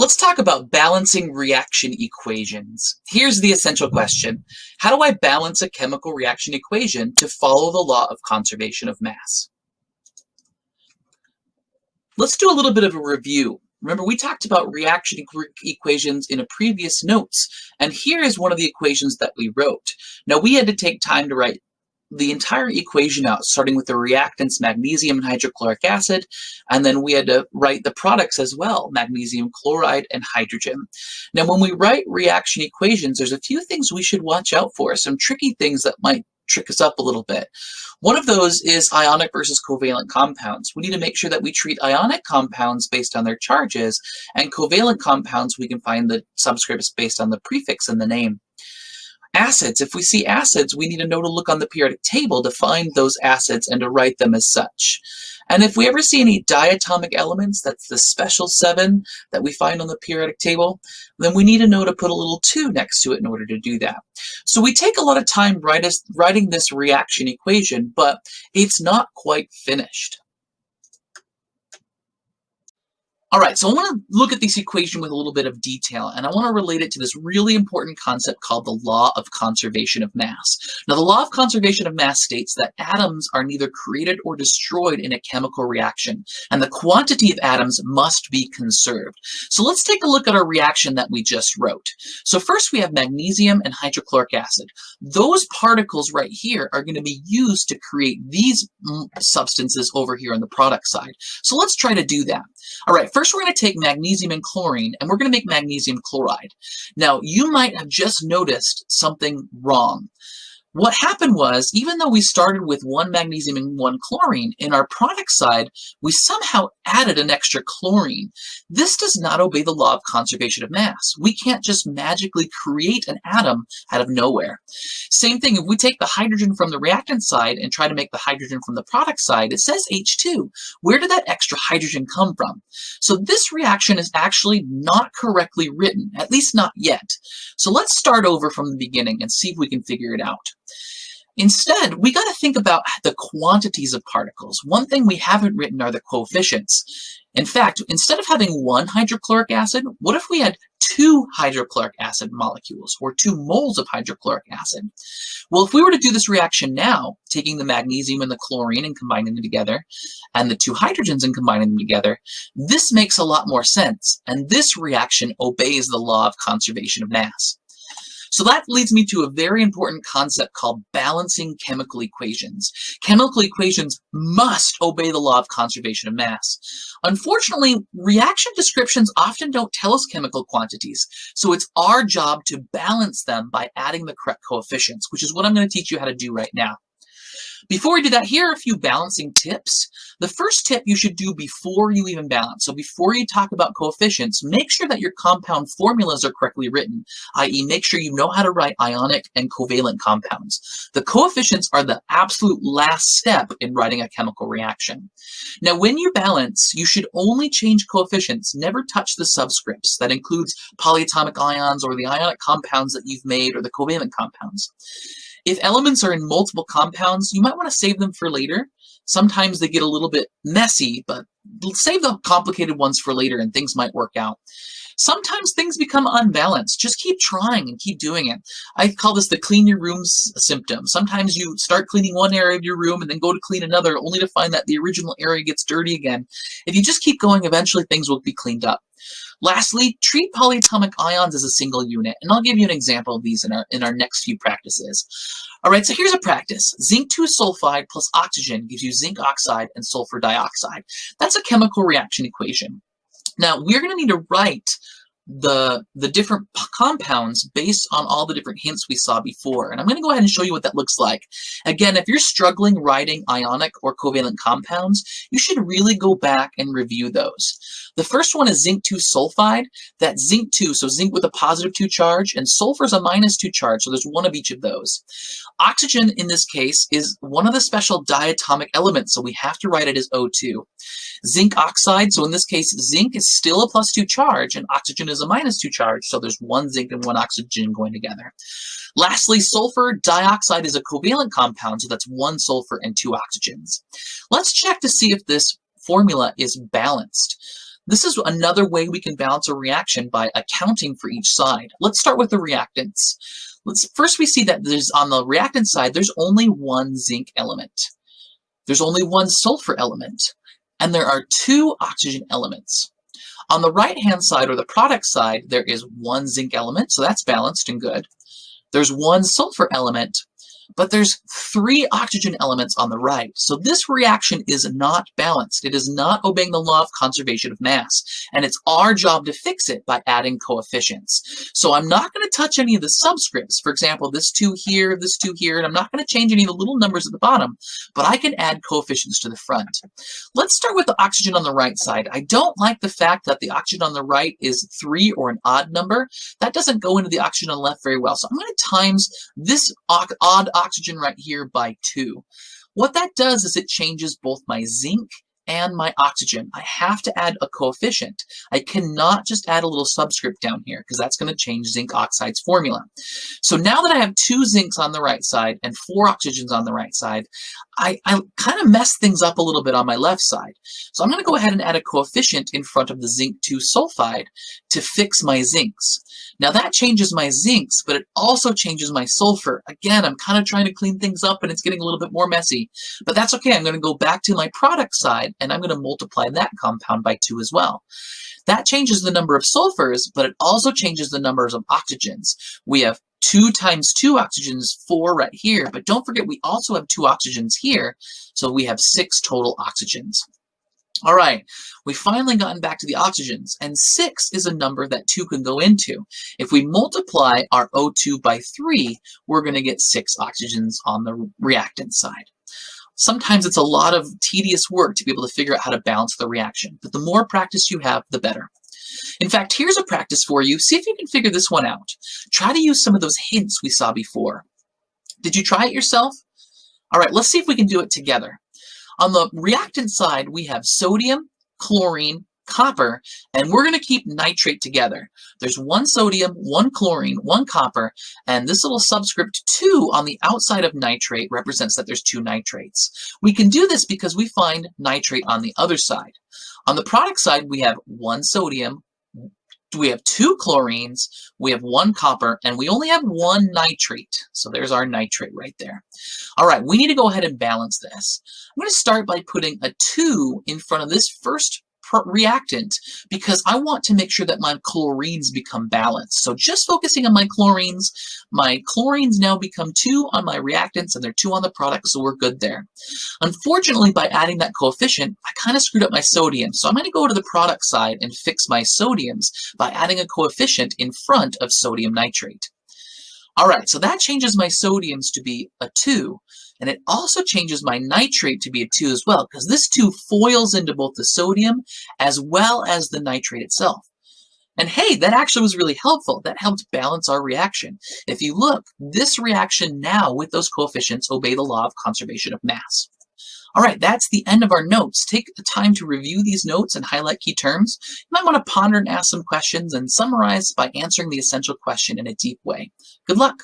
Let's talk about balancing reaction equations. Here's the essential question. How do I balance a chemical reaction equation to follow the law of conservation of mass? Let's do a little bit of a review. Remember, we talked about reaction equations in a previous notes, and here is one of the equations that we wrote. Now, we had to take time to write the entire equation out, starting with the reactants, magnesium and hydrochloric acid, and then we had to write the products as well, magnesium chloride and hydrogen. Now, when we write reaction equations, there's a few things we should watch out for, some tricky things that might trick us up a little bit. One of those is ionic versus covalent compounds. We need to make sure that we treat ionic compounds based on their charges, and covalent compounds, we can find the subscripts based on the prefix in the name. Acids, if we see acids, we need to know to look on the periodic table to find those acids and to write them as such. And if we ever see any diatomic elements, that's the special seven that we find on the periodic table, then we need to know to put a little two next to it in order to do that. So we take a lot of time writing this reaction equation, but it's not quite finished. All right, so I want to look at this equation with a little bit of detail, and I want to relate it to this really important concept called the law of conservation of mass. Now, the law of conservation of mass states that atoms are neither created or destroyed in a chemical reaction, and the quantity of atoms must be conserved. So let's take a look at our reaction that we just wrote. So first we have magnesium and hydrochloric acid. Those particles right here are going to be used to create these mm, substances over here on the product side. So let's try to do that. All right, first we're going to take magnesium and chlorine, and we're going to make magnesium chloride. Now, you might have just noticed something wrong. What happened was, even though we started with one magnesium and one chlorine, in our product side, we somehow added an extra chlorine. This does not obey the law of conservation of mass. We can't just magically create an atom out of nowhere. Same thing, if we take the hydrogen from the reactant side and try to make the hydrogen from the product side, it says H2. Where did that extra hydrogen come from? So this reaction is actually not correctly written, at least not yet. So let's start over from the beginning and see if we can figure it out. Instead, we got to think about the quantities of particles. One thing we haven't written are the coefficients. In fact, instead of having one hydrochloric acid, what if we had two hydrochloric acid molecules, or two moles of hydrochloric acid? Well, if we were to do this reaction now, taking the magnesium and the chlorine and combining them together, and the two hydrogens and combining them together, this makes a lot more sense, and this reaction obeys the law of conservation of mass. So that leads me to a very important concept called balancing chemical equations. Chemical equations must obey the law of conservation of mass. Unfortunately, reaction descriptions often don't tell us chemical quantities, so it's our job to balance them by adding the correct coefficients, which is what I'm going to teach you how to do right now. Before we do that, here are a few balancing tips. The first tip you should do before you even balance. So before you talk about coefficients, make sure that your compound formulas are correctly written, i.e. make sure you know how to write ionic and covalent compounds. The coefficients are the absolute last step in writing a chemical reaction. Now, when you balance, you should only change coefficients, never touch the subscripts. That includes polyatomic ions or the ionic compounds that you've made or the covalent compounds. If elements are in multiple compounds, you might want to save them for later. Sometimes they get a little bit messy, but save the complicated ones for later and things might work out. Sometimes things become unbalanced. Just keep trying and keep doing it. I call this the clean your room symptom. Sometimes you start cleaning one area of your room and then go to clean another only to find that the original area gets dirty again. If you just keep going, eventually things will be cleaned up. Lastly, treat polyatomic ions as a single unit, and I'll give you an example of these in our, in our next few practices. All right, so here's a practice. Zinc 2 sulfide plus oxygen gives you zinc oxide and sulfur dioxide. That's a chemical reaction equation. Now, we're going to need to write the, the different compounds based on all the different hints we saw before. And I'm going to go ahead and show you what that looks like. Again, if you're struggling writing ionic or covalent compounds, you should really go back and review those. The first one is zinc 2 sulfide. That zinc 2, so zinc with a positive 2 charge, and sulfur is a minus 2 charge, so there's one of each of those. Oxygen, in this case, is one of the special diatomic elements, so we have to write it as O2. Zinc oxide, so in this case, zinc is still a plus 2 charge, and oxygen is a minus 2 charge, so there's one zinc and one oxygen going together. Lastly, sulfur dioxide is a covalent compound, so that's one sulfur and two oxygens. Let's check to see if this formula is balanced. This is another way we can balance a reaction by accounting for each side. Let's start with the reactants. Let's First we see that there's on the reactant side, there's only one zinc element. There's only one sulfur element. And there are two oxygen elements. On the right-hand side, or the product side, there is one zinc element, so that's balanced and good. There's one sulfur element, but there's three oxygen elements on the right. So this reaction is not balanced. It is not obeying the law of conservation of mass. And it's our job to fix it by adding coefficients. So I'm not going to touch any of the subscripts. For example, this 2 here, this 2 here, and I'm not going to change any of the little numbers at the bottom, but I can add coefficients to the front. Let's start with the oxygen on the right side. I don't like the fact that the oxygen on the right is 3 or an odd number. That doesn't go into the oxygen on the left very well. So I'm going to times this odd oxygen right here by 2. What that does is it changes both my zinc and my oxygen. I have to add a coefficient. I cannot just add a little subscript down here because that's going to change zinc oxide's formula. So now that I have two zincs on the right side and four oxygens on the right side, I, I kind of messed things up a little bit on my left side. So I'm going to go ahead and add a coefficient in front of the zinc 2 sulfide to fix my zincs. Now that changes my zincs, but it also changes my sulfur. Again, I'm kind of trying to clean things up and it's getting a little bit more messy, but that's okay. I'm going to go back to my product side and I'm going to multiply that compound by 2 as well. That changes the number of sulfurs, but it also changes the numbers of oxygens. We have 2 times 2 oxygens, 4 right here, but don't forget we also have 2 oxygens here, so we have 6 total oxygens. All right, we've finally gotten back to the oxygens, and 6 is a number that 2 can go into. If we multiply our O2 by 3, we're going to get 6 oxygens on the reactant side. Sometimes it's a lot of tedious work to be able to figure out how to balance the reaction, but the more practice you have, the better. In fact, here's a practice for you. See if you can figure this one out. Try to use some of those hints we saw before. Did you try it yourself? All right, let's see if we can do it together. On the reactant side, we have sodium, chlorine, copper, and we're going to keep nitrate together. There's one sodium, one chlorine, one copper, and this little subscript 2 on the outside of nitrate represents that there's two nitrates. We can do this because we find nitrate on the other side. On the product side, we have one sodium, we have two chlorines, we have one copper, and we only have one nitrate. So there's our nitrate right there. All right, we need to go ahead and balance this. I'm going to start by putting a 2 in front of this first reactant because I want to make sure that my chlorines become balanced. So just focusing on my chlorines, my chlorines now become 2 on my reactants and they're 2 on the product, so we're good there. Unfortunately, by adding that coefficient, I kind of screwed up my sodium. So I'm going to go to the product side and fix my sodiums by adding a coefficient in front of sodium nitrate. All right, so that changes my sodiums to be a 2. And it also changes my nitrate to be a 2 as well, because this 2 foils into both the sodium as well as the nitrate itself. And hey, that actually was really helpful. That helped balance our reaction. If you look, this reaction now with those coefficients obey the law of conservation of mass. All right, that's the end of our notes. Take the time to review these notes and highlight key terms. You might want to ponder and ask some questions and summarize by answering the essential question in a deep way. Good luck.